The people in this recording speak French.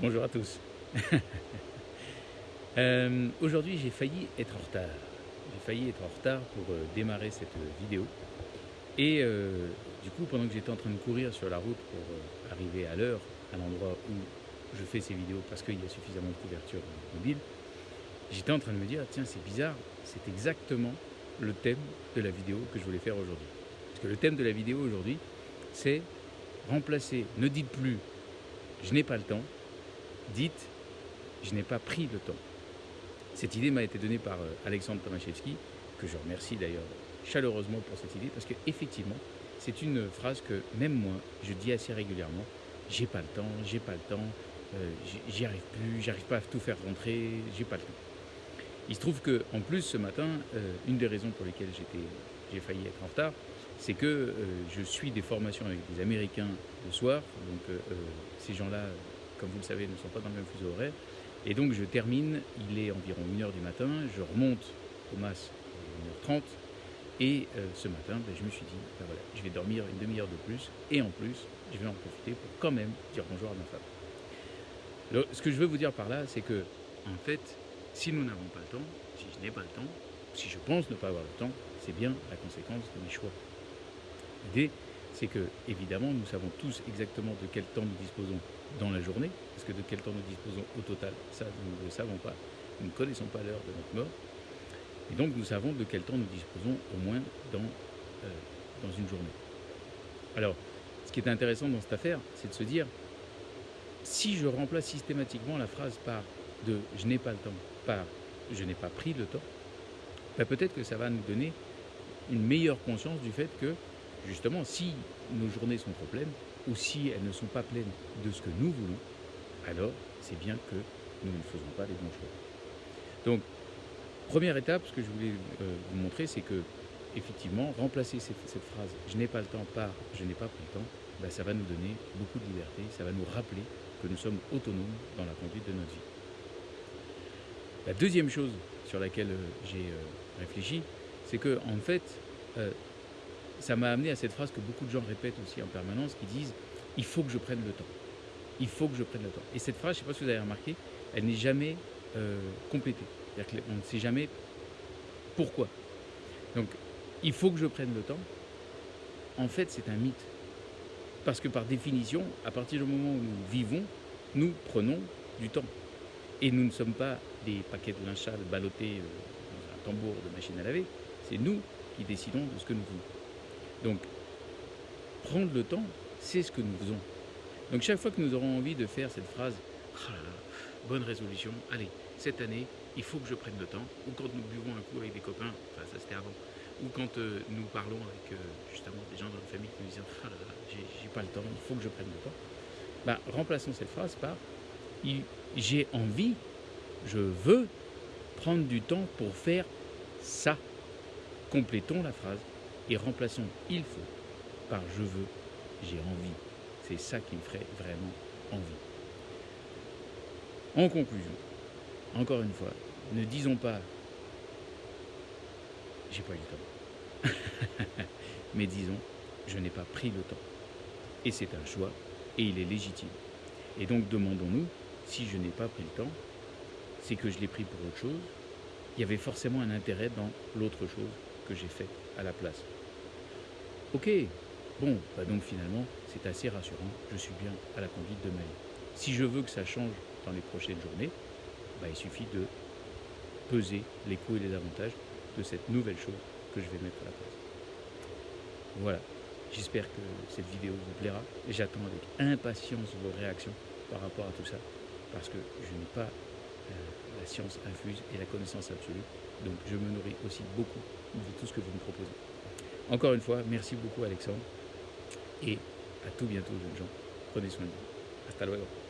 Bonjour à tous. Euh, aujourd'hui, j'ai failli être en retard. J'ai failli être en retard pour euh, démarrer cette vidéo. Et euh, du coup, pendant que j'étais en train de courir sur la route pour arriver à l'heure, à l'endroit où je fais ces vidéos parce qu'il y a suffisamment de couverture mobile, j'étais en train de me dire, tiens, c'est bizarre, c'est exactement le thème de la vidéo que je voulais faire aujourd'hui. Parce que le thème de la vidéo aujourd'hui, c'est remplacer, ne dites plus, je n'ai pas le temps, dites, je n'ai pas pris le temps. Cette idée m'a été donnée par euh, Alexandre Tomaszewski, que je remercie d'ailleurs chaleureusement pour cette idée, parce qu'effectivement, c'est une phrase que même moi, je dis assez régulièrement, j'ai pas le temps, j'ai pas le temps, euh, j'y arrive plus, j'arrive pas à tout faire rentrer, j'ai pas le temps. Il se trouve que, en plus, ce matin, euh, une des raisons pour lesquelles j'ai failli être en retard, c'est que je suis des formations avec des Américains le soir, donc ces gens-là comme vous le savez, ne sont pas dans le même fuseau horaire. Et donc je termine, il est environ 1h du matin, je remonte au MAS à 1h30, et euh, ce matin, ben, je me suis dit, ben voilà, je vais dormir une demi-heure de plus, et en plus, je vais en profiter pour quand même dire bonjour à ma femme. Ce que je veux vous dire par là, c'est que, en fait, si nous n'avons pas le temps, si je n'ai pas le temps, si je pense ne pas avoir le temps, c'est bien la conséquence de mes choix. L'idée, c'est que, évidemment, nous savons tous exactement de quel temps nous disposons dans la journée, parce que de quel temps nous disposons au total, ça, nous ne le savons pas. Nous ne connaissons pas l'heure de notre mort. Et donc, nous savons de quel temps nous disposons au moins dans, euh, une journée. Alors, ce qui est intéressant dans cette affaire, c'est de se dire, si je remplace systématiquement la phrase par de « je n'ai pas le temps » par « je n'ai pas pris le temps ben peut-être que ça va nous donner une meilleure conscience du fait que justement, si nos journées sont trop pleines, ou si elles ne sont pas pleines de ce que nous voulons, alors c'est bien que nous ne faisons pas les bons choix. Donc, première étape, ce que je voulais euh, vous montrer, c'est que, effectivement, remplacer cette, phrase « je n'ai pas le temps » par « je n'ai pas pris le temps ben, ça va nous donner beaucoup de liberté, ça va nous rappeler que nous sommes autonomes dans la conduite de notre vie. La deuxième chose sur laquelle euh, j'ai euh, réfléchi, c'est que, en fait, ça m'a amené à cette phrase que beaucoup de gens répètent aussi en permanence, qui disent « il faut que je prenne le temps ». Il faut que je prenne le temps. Et cette phrase, je ne sais pas si vous avez remarqué, elle n'est jamais euh, complétée. C'est-à-dire qu'on ne sait jamais pourquoi. Donc, il faut que je prenne le temps. En fait, c'est un mythe. Parce que par définition, à partir du moment où nous vivons, nous prenons du temps. Et nous ne sommes pas des paquets de linge sale ballottés euh, dans un tambour de machine à laver. C'est nous qui décidons de ce que nous voulons. Donc, prendre le temps, c'est ce que nous faisons. Donc chaque fois que nous aurons envie de faire cette phrase ah bonne résolution, allez, cette année, il faut que je prenne le temps, ou quand nous buvons un coup avec des copains, enfin ça c'était avant, ou quand euh, nous parlons avec euh, justement des gens dans la famille qui nous disent ah j'ai pas le temps, il faut que je prenne le temps, bah, remplaçons cette phrase par j'ai envie, je veux prendre du temps pour faire ça. Complétons la phrase et remplaçons il faut par je veux, j'ai envie. C'est ça qui me ferait vraiment envie. En conclusion, encore une fois, ne disons pas j'ai pas eu le temps, mais disons je n'ai pas pris le temps. Et c'est un choix et il est légitime. Et donc demandons-nous si je n'ai pas pris le temps, c'est que je l'ai pris pour autre chose. Il y avait forcément un intérêt dans l'autre chose que j'ai fait à la place. Ok, bon, bah donc finalement, c'est assez rassurant, je suis bien à la conduite de ma vie. Si je veux que ça change dans les prochaines journées, bah, il suffit de peser les coûts et les avantages de cette nouvelle chose que je vais mettre à la place. Voilà, j'espère que cette vidéo vous plaira et j'attends avec impatience vos réactions par rapport à tout ça parce que je n'ai pas la science infuse et la connaissance absolue. Donc je me nourris aussi beaucoup de tout ce que vous me proposez. Encore une fois, merci beaucoup Alexandre et à tout bientôt jeunes gens. Prenez soin de vous. Hasta luego.